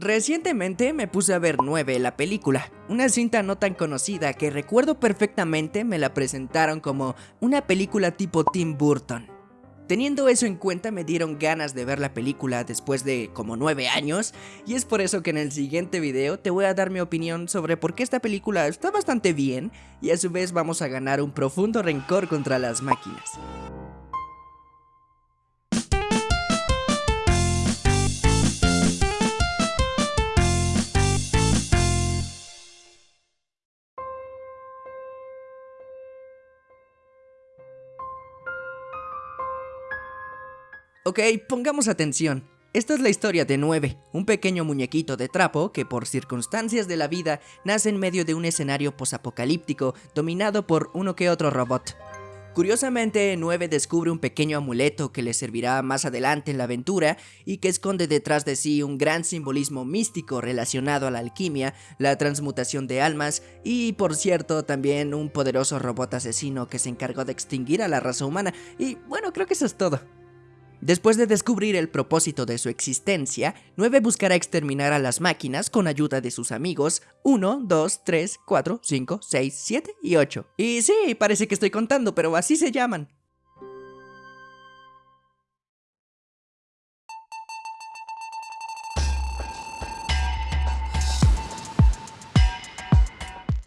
Recientemente me puse a ver 9, la película, una cinta no tan conocida que recuerdo perfectamente me la presentaron como una película tipo Tim Burton. Teniendo eso en cuenta me dieron ganas de ver la película después de como 9 años y es por eso que en el siguiente video te voy a dar mi opinión sobre por qué esta película está bastante bien y a su vez vamos a ganar un profundo rencor contra las máquinas. Ok, pongamos atención. Esta es la historia de 9, un pequeño muñequito de trapo que por circunstancias de la vida nace en medio de un escenario posapocalíptico dominado por uno que otro robot. Curiosamente, 9 descubre un pequeño amuleto que le servirá más adelante en la aventura y que esconde detrás de sí un gran simbolismo místico relacionado a la alquimia, la transmutación de almas y, por cierto, también un poderoso robot asesino que se encargó de extinguir a la raza humana. Y bueno, creo que eso es todo. Después de descubrir el propósito de su existencia, 9 buscará exterminar a las máquinas con ayuda de sus amigos 1, 2, 3, 4, 5, 6, 7 y 8. Y sí, parece que estoy contando, pero así se llaman.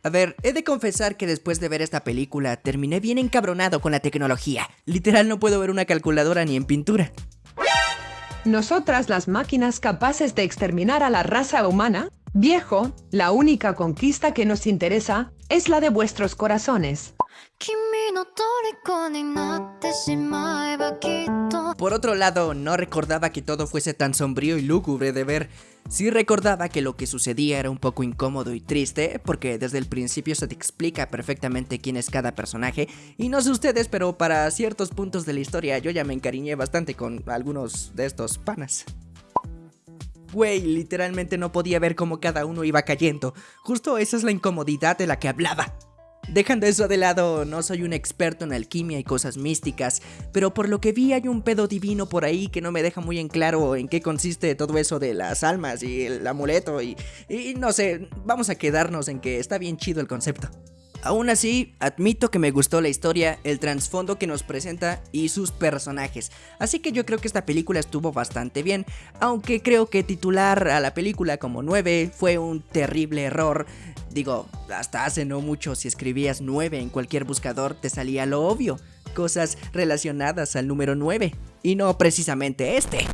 A ver, he de confesar que después de ver esta película terminé bien encabronado con la tecnología. Literal no puedo ver una calculadora ni en pintura. Nosotras las máquinas capaces de exterminar a la raza humana, viejo, la única conquista que nos interesa es la de vuestros corazones. Por otro lado, no recordaba que todo fuese tan sombrío y lúgubre de ver. Sí recordaba que lo que sucedía era un poco incómodo y triste, porque desde el principio se te explica perfectamente quién es cada personaje, y no sé ustedes, pero para ciertos puntos de la historia yo ya me encariñé bastante con algunos de estos panas. Güey, literalmente no podía ver cómo cada uno iba cayendo. Justo esa es la incomodidad de la que hablaba. Dejando eso de lado, no soy un experto en alquimia y cosas místicas, pero por lo que vi hay un pedo divino por ahí que no me deja muy en claro en qué consiste todo eso de las almas y el amuleto y, y no sé, vamos a quedarnos en que está bien chido el concepto. Aún así, admito que me gustó la historia, el trasfondo que nos presenta y sus personajes, así que yo creo que esta película estuvo bastante bien, aunque creo que titular a la película como 9 fue un terrible error. Digo, hasta hace no mucho si escribías 9 en cualquier buscador te salía lo obvio, cosas relacionadas al número 9, y no precisamente este.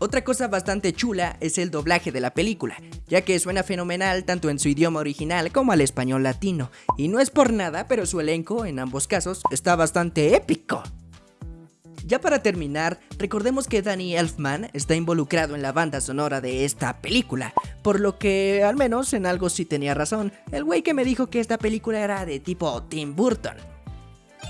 Otra cosa bastante chula es el doblaje de la película, ya que suena fenomenal tanto en su idioma original como al español latino, y no es por nada, pero su elenco en ambos casos está bastante épico. Ya para terminar, recordemos que Danny Elfman está involucrado en la banda sonora de esta película, por lo que al menos en algo sí tenía razón, el güey que me dijo que esta película era de tipo Tim Burton.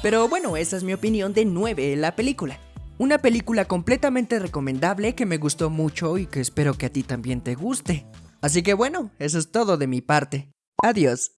Pero bueno, esa es mi opinión de 9 en la película. Una película completamente recomendable que me gustó mucho y que espero que a ti también te guste. Así que bueno, eso es todo de mi parte. Adiós.